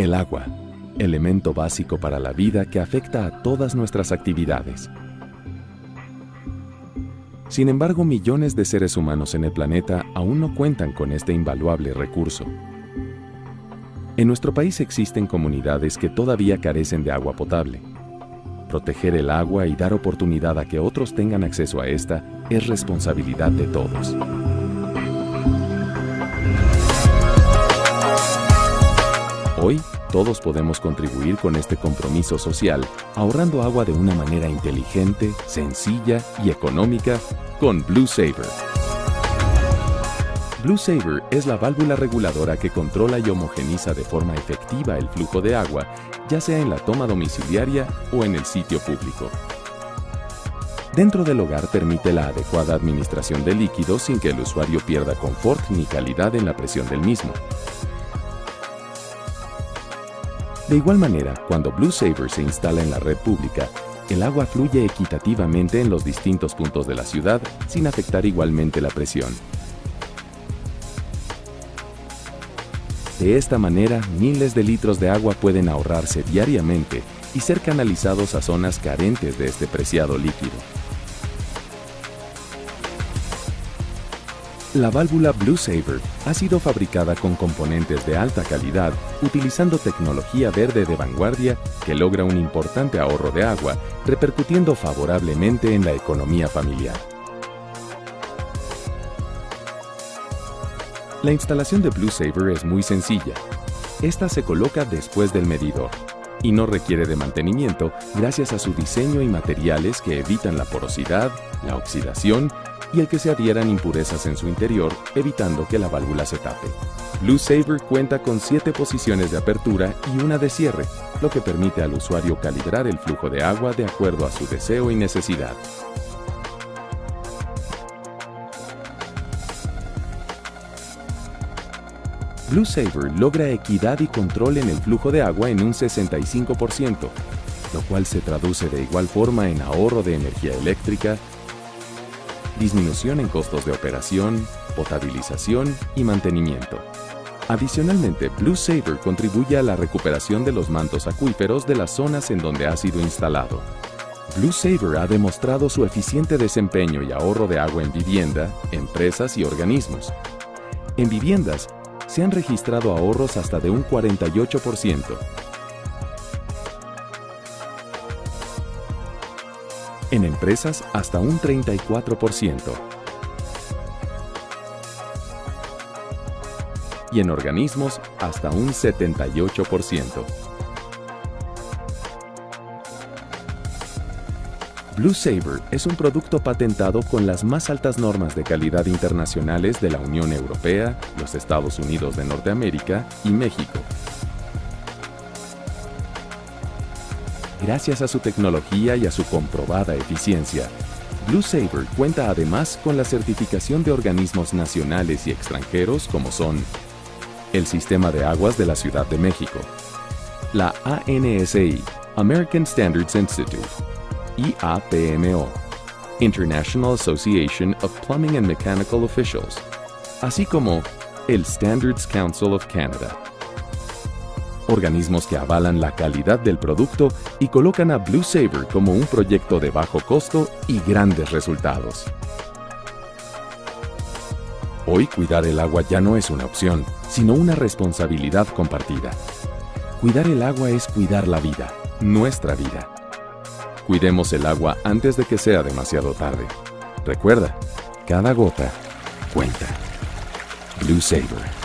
El agua, elemento básico para la vida que afecta a todas nuestras actividades. Sin embargo, millones de seres humanos en el planeta aún no cuentan con este invaluable recurso. En nuestro país existen comunidades que todavía carecen de agua potable. Proteger el agua y dar oportunidad a que otros tengan acceso a esta es responsabilidad de todos. Hoy, todos podemos contribuir con este compromiso social, ahorrando agua de una manera inteligente, sencilla y económica con Blue Saver. Blue Saver es la válvula reguladora que controla y homogeniza de forma efectiva el flujo de agua, ya sea en la toma domiciliaria o en el sitio público. Dentro del hogar permite la adecuada administración del líquido sin que el usuario pierda confort ni calidad en la presión del mismo. De igual manera, cuando Blue Saver se instala en la red pública, el agua fluye equitativamente en los distintos puntos de la ciudad sin afectar igualmente la presión. De esta manera, miles de litros de agua pueden ahorrarse diariamente y ser canalizados a zonas carentes de este preciado líquido. La válvula Blue Saver ha sido fabricada con componentes de alta calidad utilizando tecnología verde de vanguardia que logra un importante ahorro de agua, repercutiendo favorablemente en la economía familiar. La instalación de Blue Saver es muy sencilla. Esta se coloca después del medidor y no requiere de mantenimiento gracias a su diseño y materiales que evitan la porosidad, la oxidación y el que se adhieran impurezas en su interior, evitando que la válvula se tape. Blue Saver cuenta con 7 posiciones de apertura y una de cierre, lo que permite al usuario calibrar el flujo de agua de acuerdo a su deseo y necesidad. Blue Saver logra equidad y control en el flujo de agua en un 65%, lo cual se traduce de igual forma en ahorro de energía eléctrica, disminución en costos de operación, potabilización y mantenimiento. Adicionalmente, Blue Saver contribuye a la recuperación de los mantos acuíferos de las zonas en donde ha sido instalado. Blue Saver ha demostrado su eficiente desempeño y ahorro de agua en vivienda, empresas y organismos. En viviendas, se han registrado ahorros hasta de un 48%, en empresas hasta un 34% y en organismos hasta un 78%. Blue Saver es un producto patentado con las más altas normas de calidad internacionales de la Unión Europea, los Estados Unidos de Norteamérica y México. Gracias a su tecnología y a su comprobada eficiencia, Blue Saver cuenta además con la certificación de organismos nacionales y extranjeros como son el Sistema de Aguas de la Ciudad de México, la ANSI, American Standards Institute, IAPMO, International Association of Plumbing and Mechanical Officials, así como el Standards Council of Canada organismos que avalan la calidad del producto y colocan a Blue Saver como un proyecto de bajo costo y grandes resultados. Hoy cuidar el agua ya no es una opción, sino una responsabilidad compartida. Cuidar el agua es cuidar la vida, nuestra vida. Cuidemos el agua antes de que sea demasiado tarde. Recuerda, cada gota cuenta. Blue Saver.